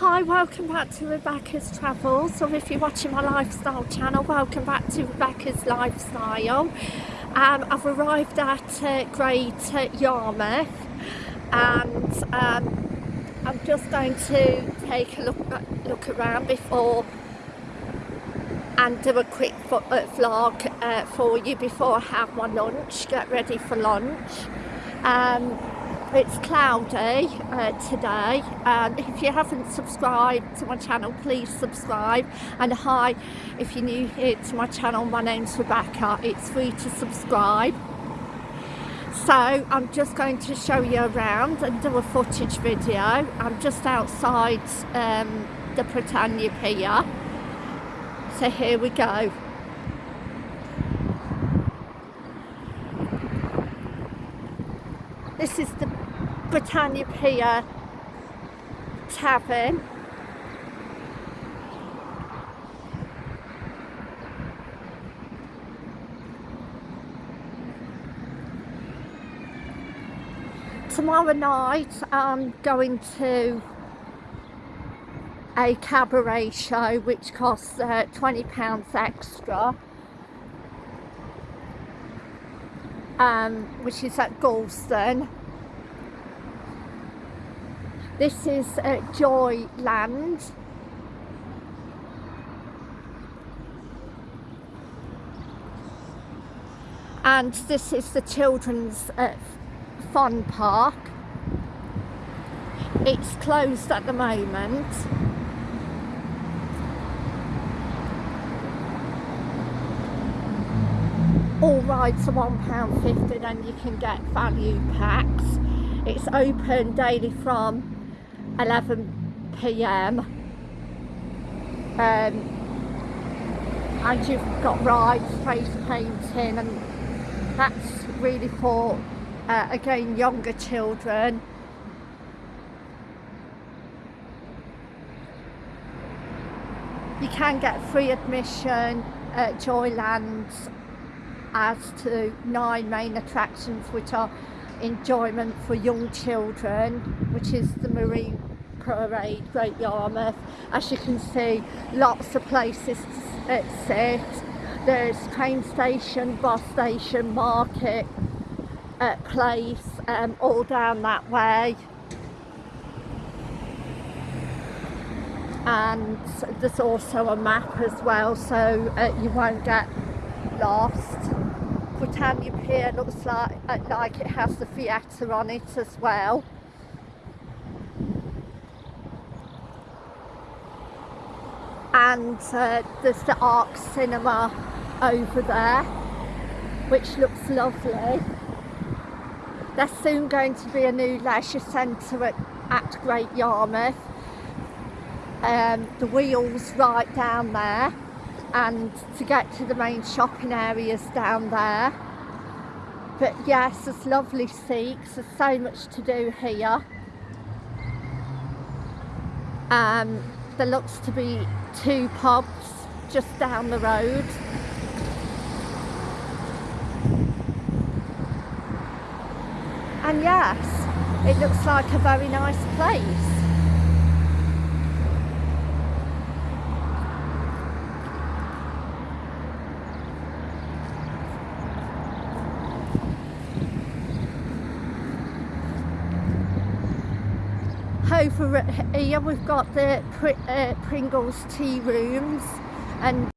Hi, welcome back to Rebecca's Travels, or if you're watching my lifestyle channel, welcome back to Rebecca's Lifestyle. Um, I've arrived at uh, Great uh, Yarmouth and um, I'm just going to take a look, look around before and do a quick uh, vlog uh, for you before I have my lunch, get ready for lunch. Um, it's cloudy uh, today and if you haven't subscribed to my channel please subscribe. And hi if you're new here to my channel my name's Rebecca. It's free to subscribe. So I'm just going to show you around and do a footage video. I'm just outside um, the Britannia Pier. So here we go This is the Britannia Pier Tavern. Tomorrow night I'm going to a cabaret show which costs uh, £20 extra um, which is at Gorleston. This is uh, Joyland. And this is the children's uh, fun park. It's closed at the moment. All rides are £1.50 and you can get value packs. It's open daily from 11pm um, and you've got rides, face painting and that's really for uh, again younger children you can get free admission at Joyland's as to nine main attractions which are enjoyment for young children which is the Marine Parade Great Yarmouth. As you can see lots of places to sit there's train station, bus station, market uh, place um, all down that way. And there's also a map as well so uh, you won't get lost. Britannia Pier looks like, like it has the theatre on it as well. And uh, there's the Arc Cinema over there, which looks lovely. There's soon going to be a new leisure centre at, at Great Yarmouth. Um, the wheels right down there and to get to the main shopping areas down there. But yes there's lovely seats there's so much to do here. Um, there looks to be two pubs just down the road. And yes it looks like a very nice place over here we've got the uh, Pringles tea rooms and